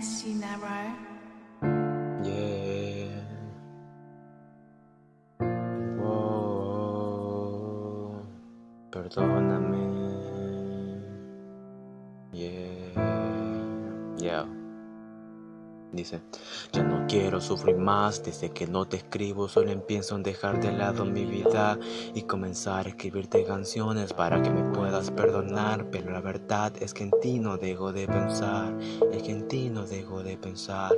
Cinero. Yeah. Wow. Perdóname. Yeah. Yeah. Dice, ya no quiero sufrir más desde que no te escribo, solo empiezo en dejar de lado mi vida y comenzar a escribirte canciones para que me puedas perdonar, pero la verdad es que en ti no dejo de pensar, es que en ti no dejo de pensar.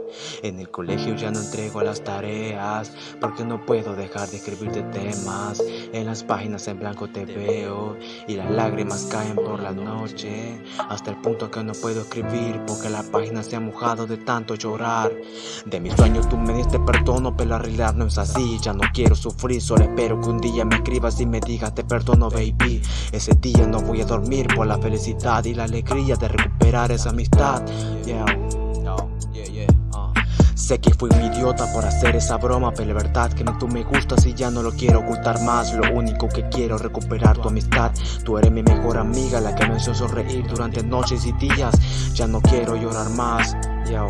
En el colegio ya no entrego las tareas porque no puedo dejar de escribirte temas, en las páginas en blanco te veo y las lágrimas caen por la noche, hasta el punto que no puedo escribir porque la página se ha mojado de tanto llorar. De mis sueños tú me diste perdono, pero la realidad no es así. Ya no quiero sufrir, solo espero que un día me escribas y me digas te perdono, baby. Ese día no voy a dormir por la felicidad y la alegría de recuperar esa amistad. Yeah. Sé que fui un idiota por hacer esa broma, pero la verdad que tú me gustas y ya no lo quiero ocultar más. Lo único que quiero es recuperar tu amistad. Tú eres mi mejor amiga, la que me hizo sonreír durante noches y días. Ya no quiero llorar más. Yo,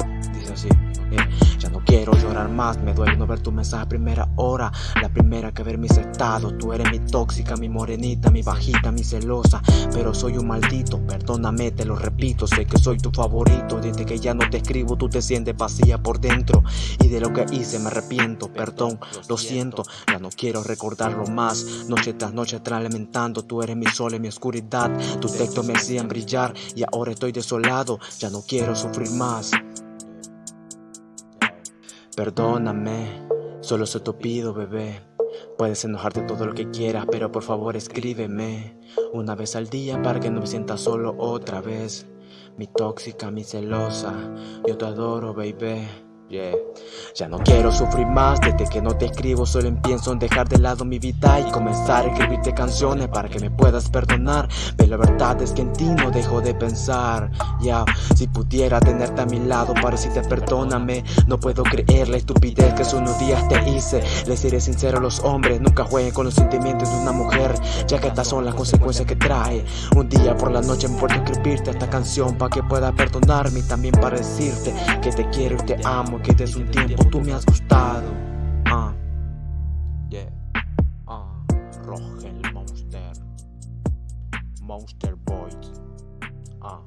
Ya no quiero llorar más, me duele no ver tu mensaje a primera hora La primera que ver mis estados Tú eres mi tóxica, mi morenita, mi bajita, mi celosa Pero soy un maldito, perdóname, te lo repito Sé que soy tu favorito, desde que ya no te escribo Tú te sientes vacía por dentro Y de lo que hice me arrepiento, perdón, lo siento Ya no quiero recordarlo más Noche tras noche tras lamentando Tú eres mi sol en mi oscuridad Tus textos me hacían brillar Y ahora estoy desolado Ya no quiero sufrir más Perdóname, solo se te pido, bebé. Puedes enojarte todo lo que quieras, pero por favor escríbeme una vez al día para que no me sienta solo otra vez. Mi tóxica, mi celosa, yo te adoro, baby. Ya no quiero sufrir más desde que no te escribo Solo empiezo en dejar de lado mi vida Y comenzar a escribirte canciones para que me puedas perdonar. Pero la verdad es que en ti no dejo de pensar. Ya, si pudiera tenerte a mi lado para decirte perdóname. No puedo creer la estupidez que hace unos días te hice. Les seré sincero a los hombres Nunca jueguen con los sentimientos de una mujer Ya que estas son las consecuencias que trae. Un día por la noche me puedo escribirte esta canción Para que puedas perdonarme y también para decirte Que te quiero y te amo que desde un tiempo tú me has gustado. Ah, yeah, ah, Rogel Monster, Monster Boys, ah.